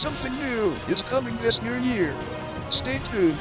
Something new is coming this new year. Stay tuned.